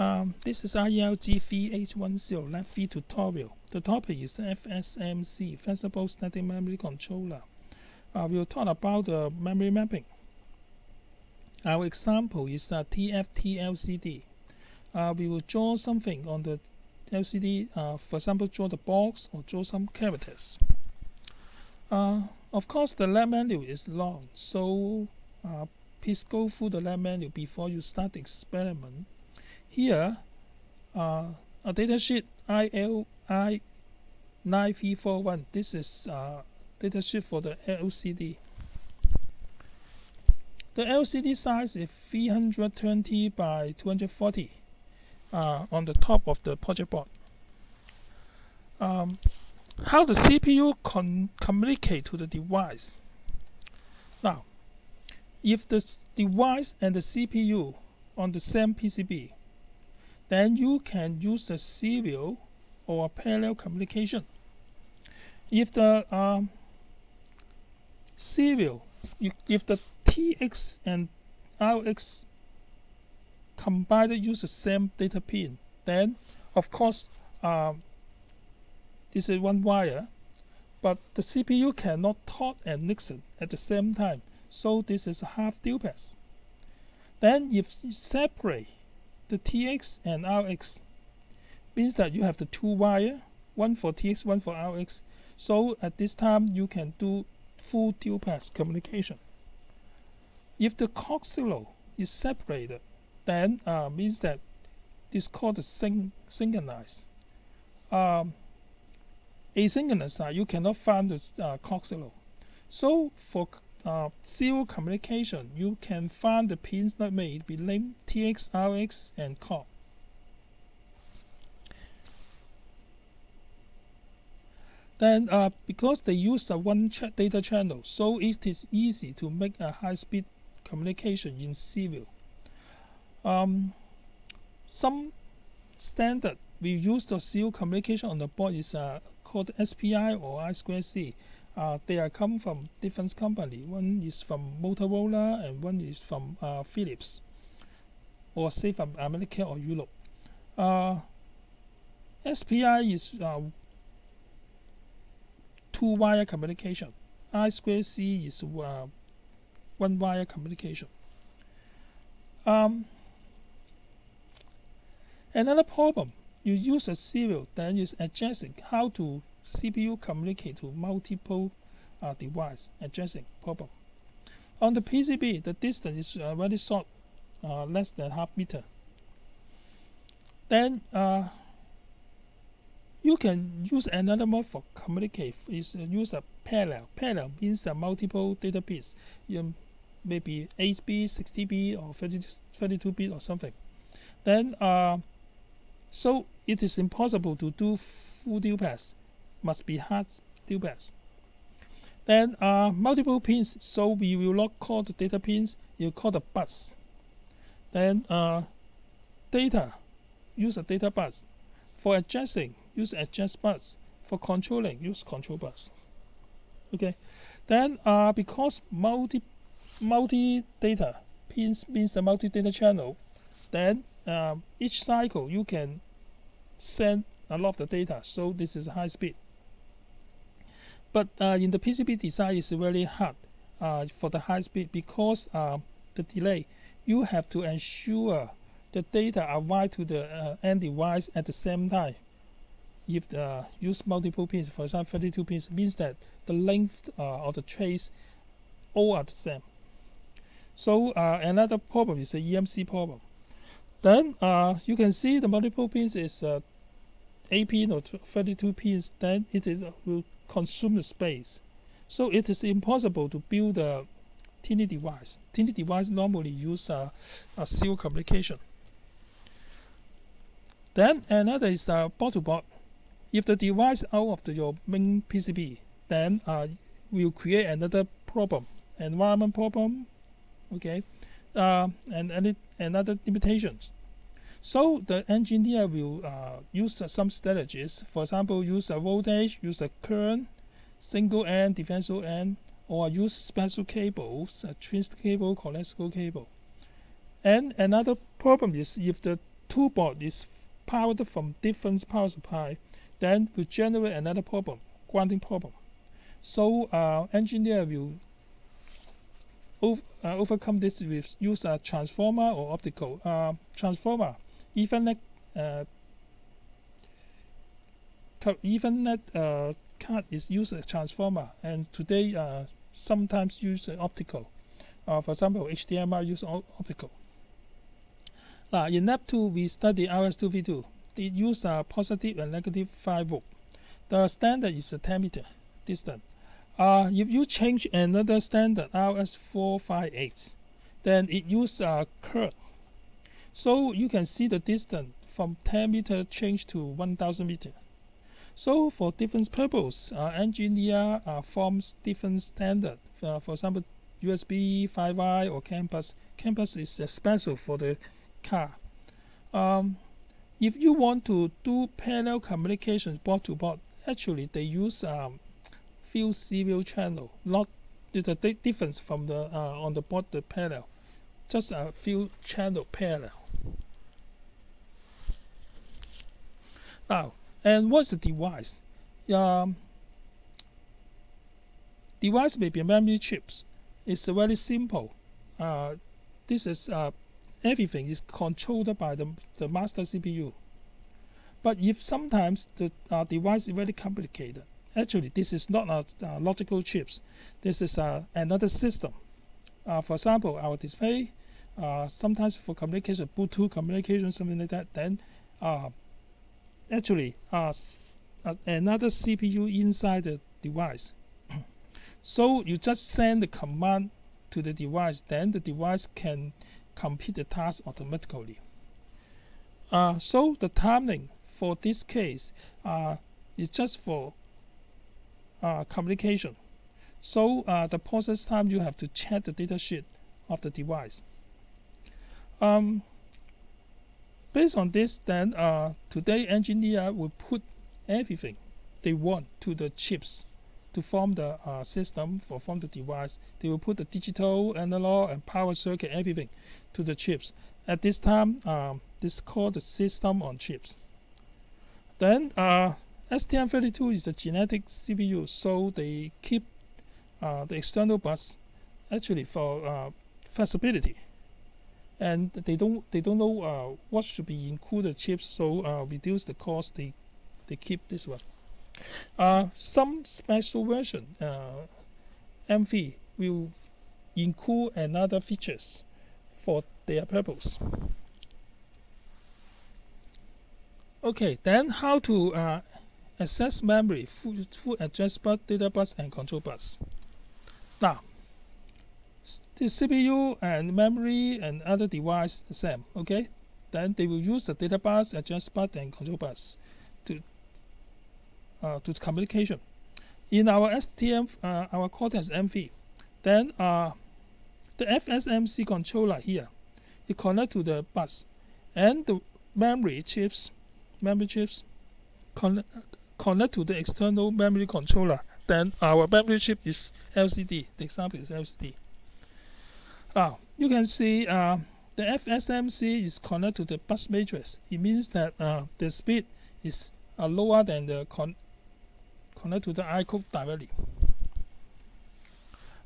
Um, this is IERG 3810 Lab 3 tutorial. The topic is FSMC, Flexible Static Memory Controller. Uh, we'll talk about the memory mapping. Our example is a TFT LCD. Uh, we will draw something on the LCD, uh, for example, draw the box or draw some characters. Uh, of course, the lab manual is long, so uh, please go through the lab manual before you start the experiment. Here, uh, a datasheet ILI 9341. This is uh, datasheet for the LCD. The LCD size is 320 by 240 uh, on the top of the project board. Um, how the CPU communicate to the device. Now, if the device and the CPU on the same PCB, then you can use the serial or parallel communication. If the um, serial, if the TX and RX combined use the same data pin, then of course um, this is one wire, but the CPU cannot talk and listen at the same time, so this is a half duplex. Then if you separate the TX and RX means that you have the two wire, one for TX, one for RX. So at this time you can do full duplex communication. If the clock is separated, then uh, means that this called the syn synchronized. Um, asynchronous, uh, you cannot find the uh. So for uh, serial communication, you can find the pins that may be named TX, RX, and COM. Then, uh, because they use a one data channel, so it is easy to make a high-speed communication in serial. Um, some standard we use the serial communication on the board is uh, called SPI or I2C. Uh, they are come from different company. One is from Motorola and one is from uh, Philips, or say from America or Europe. Uh, SPI is uh, two wire communication. I square C is uh, one wire communication. Um, another problem, you use a serial, then you adjusting how to CPU communicate to multiple uh, device addressing problem. On the PCB, the distance is uh, very short, uh, less than half meter. Then uh, you can use another mode for communicate. Is use a parallel. Parallel means a multiple data bits. You maybe 8 bit, 60 bit, or 32 bit or something. Then uh, so it is impossible to do full duplex must be hard duplex. Then uh, multiple pins, so we will not call the data pins, you call the bus. Then uh, data, use a data bus. For adjusting, use adjust bus. For controlling, use control bus. Okay. Then uh, because multi multi data pins means the multi data channel, then uh, each cycle you can send a lot of the data. So this is high speed. But uh, in the PCB design, it's very hard uh, for the high speed because uh, the delay. You have to ensure the data arrive to the end device at the same time. If the use multiple pins, for example, 32 pins, means that the length uh, of the trace all are the same. So uh, another problem is the EMC problem. Then you can see the multiple pins is 8 pin or 32 pins. Then it is, will consume the space. So it is impossible to build a tiny device. Tiny device normally use a, a serial communication. Then another is a board-to-board. If the device out of the, your main PCB, then uh, will create another problem, environment problem, okay, uh, and, and another limitations. So the engineer will uh, use some strategies. For example, use a voltage, use a current, single end, differential end, or use special cables, a twist cable, coaxial cable. And another problem is if the two board is powered from different power supply, then we generate another problem, grounding problem. So uh, engineer will uh, overcome this with use a transformer or optical uh, transformer. Ethernet uh, Ethernet uh, card is used as transformer, and today uh, sometimes use optical. Uh, for example, HDMI use optical. Now, in lab 2, we study RS-232 It uses a positive and negative 5 volt. The standard is a 10 meter distance. Uh, if you change another standard RS-458, then it uses a curve. So you can see the distance from 10 meter change to 1000 meter. So for different purpose, uh, engineer uh, forms different standard. Uh, for example, USB 5i or CAN bus. Campus is special for the car. Um, if you want to do parallel communication board to board, actually they use um, few serial channel. Not there's a difference from the uh, on the board the parallel. Just a few channel parallel. Now, and what's the device? Um, device may be memory chips. It's very simple. Uh, this is uh, everything is controlled by the, the master CPU. But if sometimes the uh, device is very complicated, actually this is not a, logical chips. This is uh, another system. Uh, for example, our display, uh, sometimes for communication, Bluetooth communication, something like that, then uh, actually uh, uh, another CPU inside the device. so you just send the command to the device, then the device can complete the task automatically. Uh, so the timing for this case uh, is just for uh, communication. So uh, the process time you have to check the data sheet of the device. Um, Based on this, then uh, today engineer will put everything they want to the chips to form the uh, system for form the device. They will put the digital, analog, and power circuit, everything to the chips. At this time, um, this is called the system on chips. Then uh, STM32 is the genetic CPU, so they keep uh, the external bus actually for uh, flexibility and they don't they don't know uh, what should be included chips so uh, reduce the cost they they keep this one. Uh, some special version uh, MV will include another features for their purpose. Okay then how to uh, access memory full, full address bus data bus and control bus. Now the CPU and memory and other device the same okay? Then they will use the data bus address bus and control bus to uh, to communication. In our STM uh, our Cortex M3 then uh, the FSMC controller here it connect to the bus. And the memory chips memory chips connect, connect to the external memory controller. Then our memory chip is LCD the example is LCD Ah, you can see uh, the FSMC is connected to the bus matrix. It means that uh, the speed is uh, lower than the con connected to the iCode directly.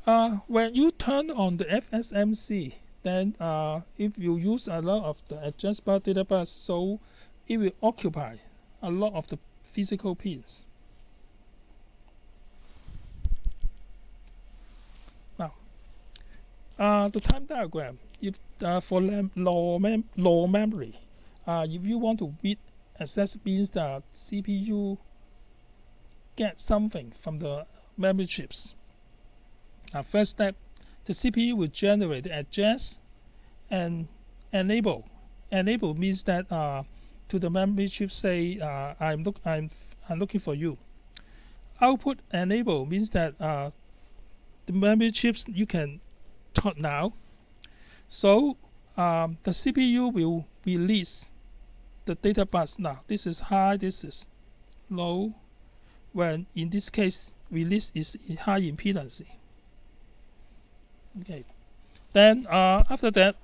Uh, when you turn on the FSMC, then uh, if you use a lot of the bus data bus, so it will occupy a lot of the physical pins. Uh, the time diagram, if uh, for low, mem low memory, uh, if you want to read access means that CPU get something from the memory chips. Uh, first step, the CPU will generate the address and enable. Enable means that uh, to the memory chip say uh, I'm look I'm I'm looking for you. Output enable means that uh, the memory chips you can now. So um, the CPU will release the data bus now. This is high, this is low. When in this case, release is high impedance. Okay. Then uh, after that,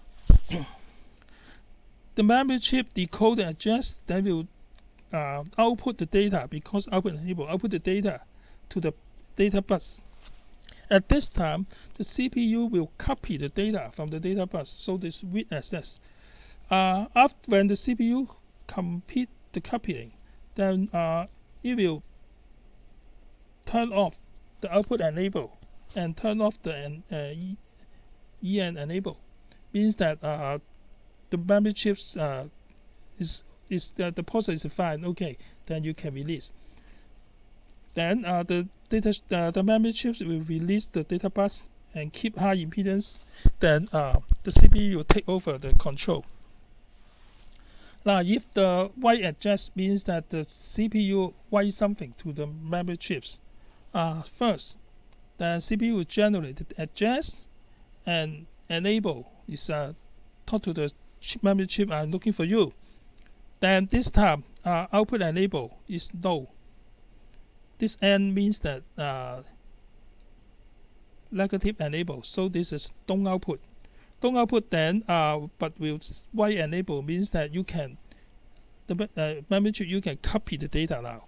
the memory chip decode the address, then will uh, output the data because output enable output the data to the data bus. At this time, the CPU will copy the data from the data bus, so this read access. Uh, after when the CPU complete the copying, then uh, it will turn off the output enable and turn off the uh, EN enable. Means that uh, the memory chips uh, is is the process is fine. Okay, then you can release. Then uh, the data uh, the memory chips will release the data bus and keep high impedance. Then uh, the CPU will take over the control. Now, if the write address means that the CPU write something to the memory chips, uh, first, the CPU will generate the address and enable is uh, talk to the chip memory chip I'm looking for you. Then this time, uh, output enable is no. This N means that uh, negative enable, so this is don't output. Don't output then, uh, but with write enable means that you can, the uh, memory chip, you can copy the data now.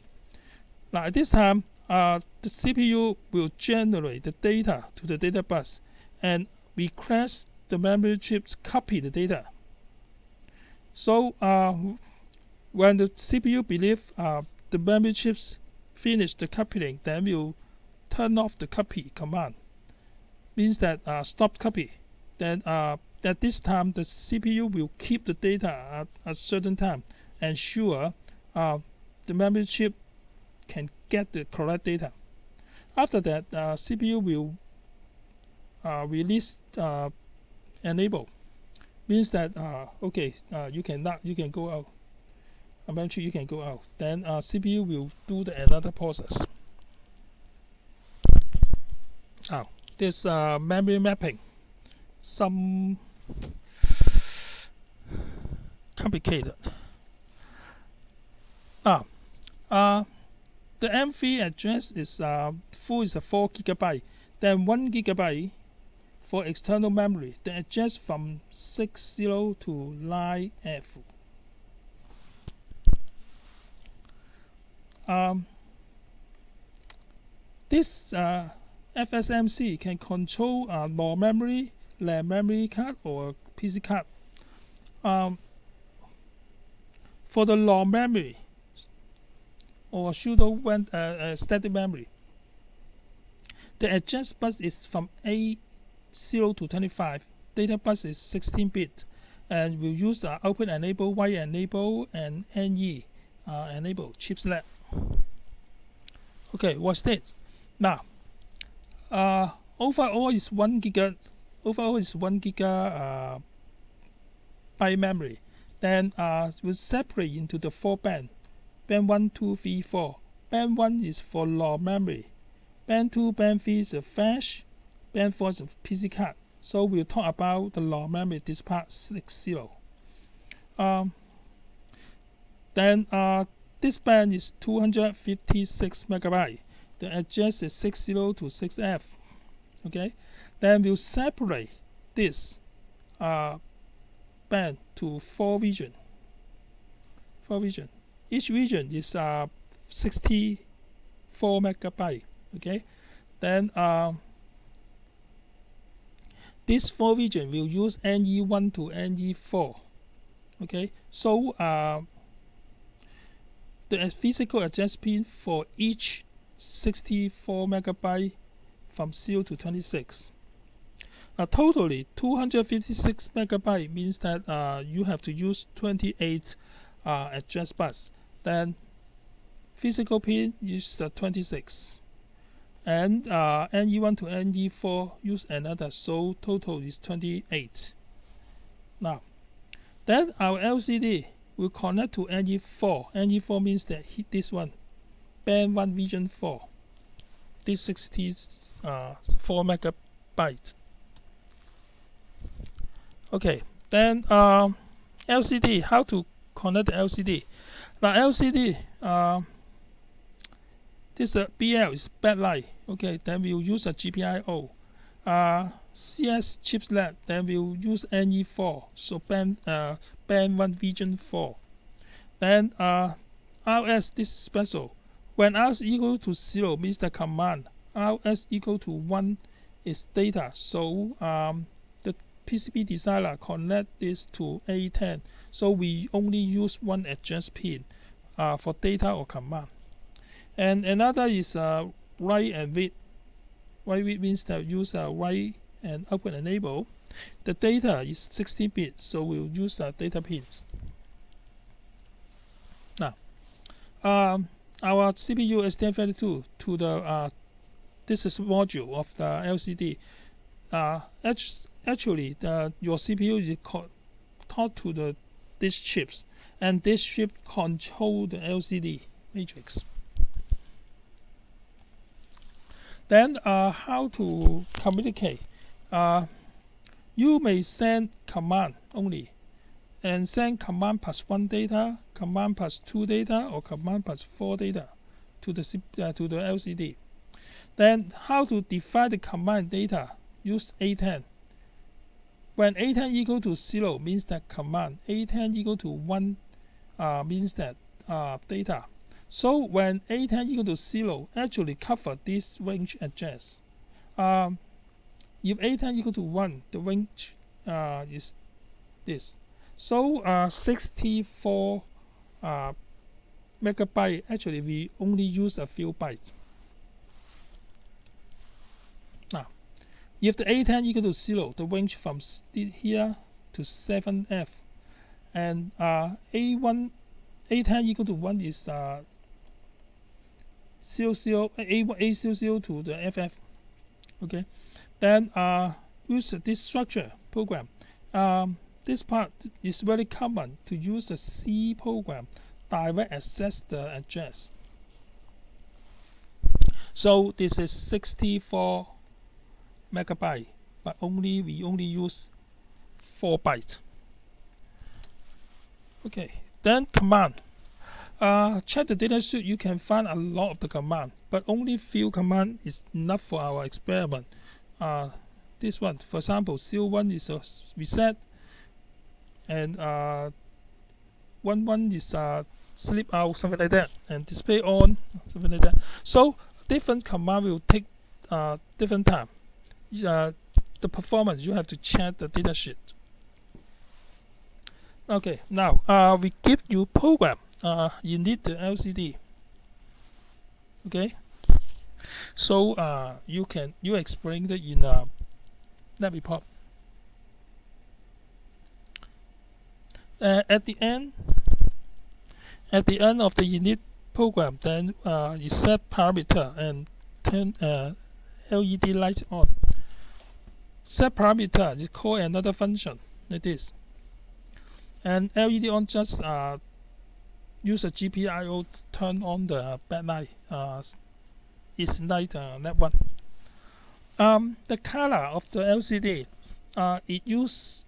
Now at this time, uh, the CPU will generate the data to the data bus and request the memory chips copy the data. So uh, when the CPU believe uh, the memory chips finish the copying, then we'll turn off the copy command. Means that uh, stop copy. Then uh, at this time the CPU will keep the data at a certain time, ensure uh, the memory chip can get the correct data. After that, uh, CPU will uh, release uh, enable means that uh, okay uh, you can not you can go out eventually you can go out. Then uh, CPU will do the another process. Oh this uh, memory mapping. Some complicated. Ah uh, the M3 address is uh, full is a 4 gigabyte. Then 1 gigabyte for external memory. That adjusts from 60 to 9F. Um, this uh, FSMC can control uh, NOR memory, RAM memory card, or PC card. Um, for the NOR memory or pseudo uh, uh, static memory, the address bus is from A 0 to 25. Data bus is 16 bit and we use the output enable, write enable, and NE uh, enable chiplet. Okay, what's this? Now, uh, overall is one giga. Overall is one giga uh, by memory. Then uh, we separate into the four band. Band one, two, three, four. Band one is for NOR memory. Band two, band three is a flash band for the PC card. So we'll talk about the NOR memory this part 60. Um, then uh, this band is 256 megabyte. The address is 60 to 6F. Okay, then we'll separate this uh, band to four region. Four region. Each region is uh, 64 megabyte. Okay, then. Uh, this four region will use NE1 to NE4. Okay, so uh, the physical address pin for each 64 megabyte from 0 to 26. Now totally 256 megabyte means that uh, you have to use 28 uh, address bus. Then physical pin is uh, 26 and uh, NE1 to NE4 use another so total is 28 now then our LCD will connect to NE4 NE4 means that this one band 1 region 4 this 64 uh, megabyte okay then um, LCD how to connect the LCD now LCD uh, this uh, BL is backlight. Okay, then we'll use a GPIO. Uh, CS chipset, then we'll use NE4, so band uh, band one region four. Then uh, RS this is special. When RS equal to zero means the command. RS equal to one is data. So um, the PCB designer connect this to A10. So we only use one address pin uh, for data or command. And another is uh, write and read. Write read means that use uh, write and output enable. The data is 16 bit, so we'll use the data pins. Now, um, our CPU STM32 to the uh, this is module of the LCD. Uh, actually, the, your CPU is taught to the these chips, and this chip control the LCD matrix. Then, uh, how to communicate? Uh, you may send command only, and send command plus one data, command plus two data, or command plus four data to the uh, to the LCD. Then how to define the command data? Use A10. When A10 equal to 0 means that command, A10 equal to 1 uh, means that uh, data. So when A10 equal to 0, actually cover this range address. Um, if A10 equal to 1, the range uh, is this. So uh, 64 uh, megabyte, actually we only use a few bytes. Now, if the A10 equal to 0, the range from here to 7F, and uh, A1, A10 equal to 1 is uh, 0, 0, A, A 0, 0 to the FF. Okay, then uh, use this structure program. Um, this part is very common to use the C program direct access the address. So this is 64 megabyte but only we only use 4 bytes okay then command uh, check the data sheet you can find a lot of the command but only few command is enough for our experiment uh, this one. For example C1 is a reset and uh, one one is uh, sleep out something like that and display on something like that. So different command will take uh, different time. Uh, the performance you have to check the datasheet okay now uh, we give you program. Uh, you need the LCD okay so uh, you can you explain it in uh, that report uh, at the end at the end of the unit program then uh, you set parameter and turn uh, LED light on. Set parameter is call another function like this. And LED on just uh, use a GPIO turn on the backlight uh, is light uh, that one um, the color of the LCD uh, it use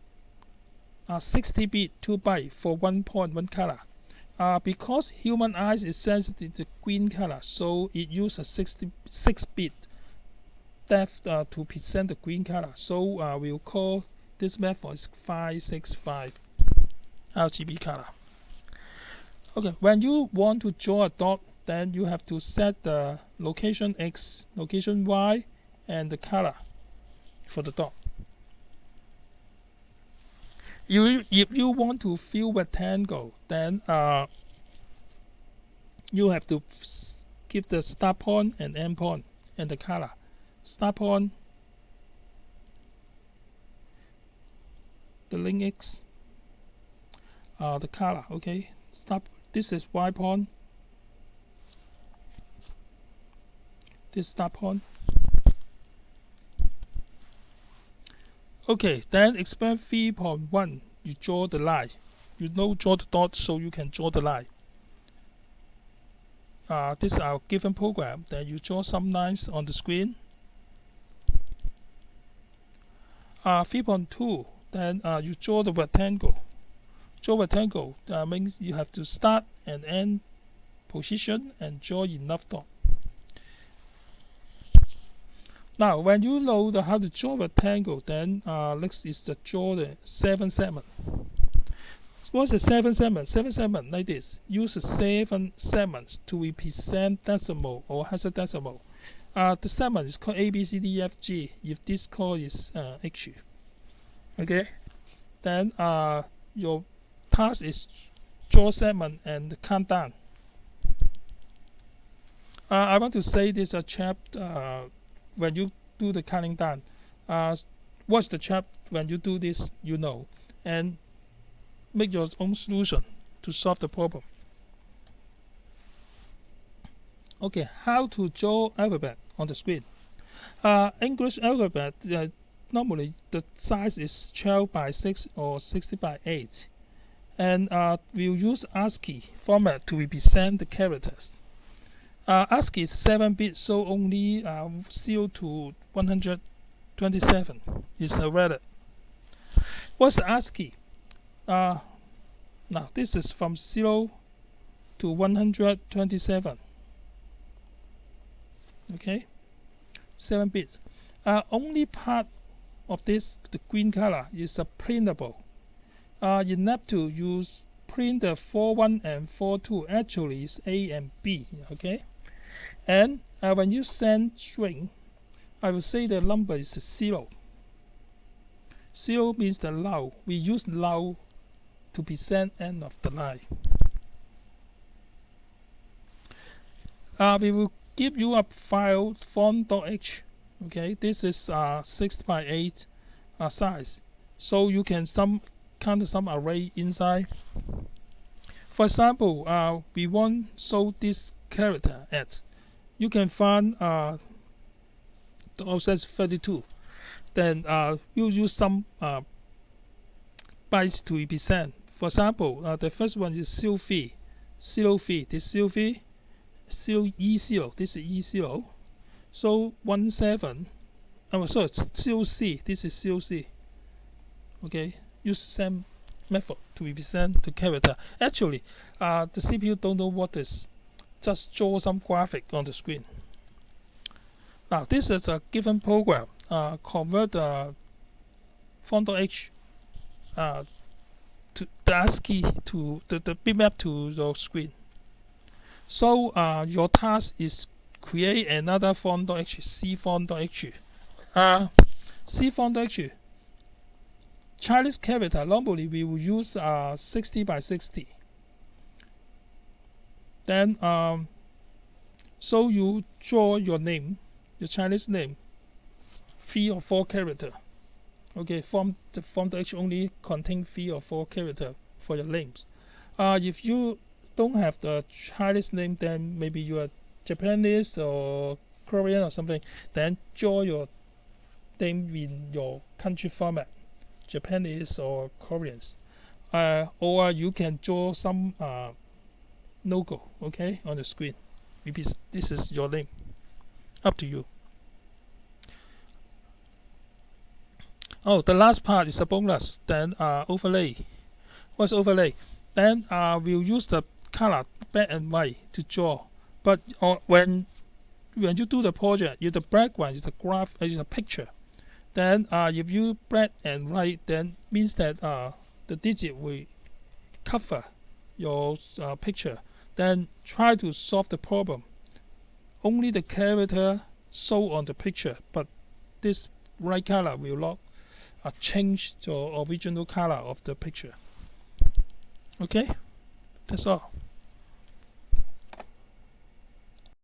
uh, 60 bit 2 byte for 1.1 color uh, because human eyes is sensitive to green color so it uses 66 bit depth uh, to present the green color. So uh, we'll call this method is 565 RGB color. Okay, when you want to draw a dot, then you have to set the location X, location Y, and the color for the dot. You, if you want to fill rectangle, then uh, you have to give the start point and end point and the color start on the link X uh, the color okay stop this is Y pawn this start pawn okay then expand 3.1 you draw the line. You know draw the dot so you can draw the line. Uh, this is our given program. Then you draw some lines on the screen. Uh, 3.2 then uh, you draw the rectangle. Draw rectangle uh, means you have to start and end position and draw enough dot now when you know the how to draw a rectangle then uh, next is to draw the seven segment. What's the seven segment? Seven segment like this. Use the seven segments to represent decimal or hexadecimal uh, the segment is called A B C D E F G. If this call is uh, H okay? Then uh, your task is draw segment and count down. Uh, I want to say this a uh, chap uh, when you do the counting down uh, watch the chap when you do this you know and make your own solution to solve the problem. Okay how to draw alphabet on the screen? Uh, English alphabet uh, normally the size is 12 by 6 or 60 by 8 and uh, we'll use ASCII format to represent the characters uh, ASCII is 7 bit so only uh, 0 to 127 is a valid what's ASCII uh, now this is from 0 to 127 okay? 7 bits. Uh, only part of this the green color is a printable. Uh, you have to use printer 41 and 42 actually is A and B okay and uh, when you send string I will say the number is 0 0 means the low we use low to present end of the line. Uh, we will give you a file font.h okay? This is uh, 6 by 8 uh, size. So you can some count some array inside. For example uh, we want show this character at. You can find uh, the offset 32 then uh, you use some uh, bytes to represent. For example uh, the first one is zero fee. Fee this zero fee zero e zero this is e zero so one seven oh sorry zero c this is zero c. Okay use same method to represent the character. Actually uh, the CPU don't know what is just draw some graphic on the screen. Now this is a given program. Uh, convert the font.h uh, to the ASCII to the, the bitmap to the screen. So uh, your task is create another font.h, cfont.h. Uh, cfont.h Chinese character normally we will use uh, 60 by 60 then um, so you draw your name your Chinese name three or four character. Okay form the form the H only contain three or four character for your names. Uh, if you don't have the Chinese name then maybe you are Japanese or Korean or something then draw your name in your country format Japanese or Koreans. Uh, or you can draw some uh, logo okay on the screen. Maybe this is your name up to you. Oh the last part is a bonus. Then uh, overlay. What's overlay? Then uh, we'll use the color black and white to draw. But uh, when when you do the project if the background is the graph uh, is a picture then uh, if you black and white then means that uh, the digit will cover your uh, picture then try to solve the problem. Only the character show on the picture, but this right color will not uh, change the original color of the picture. Okay, that's all.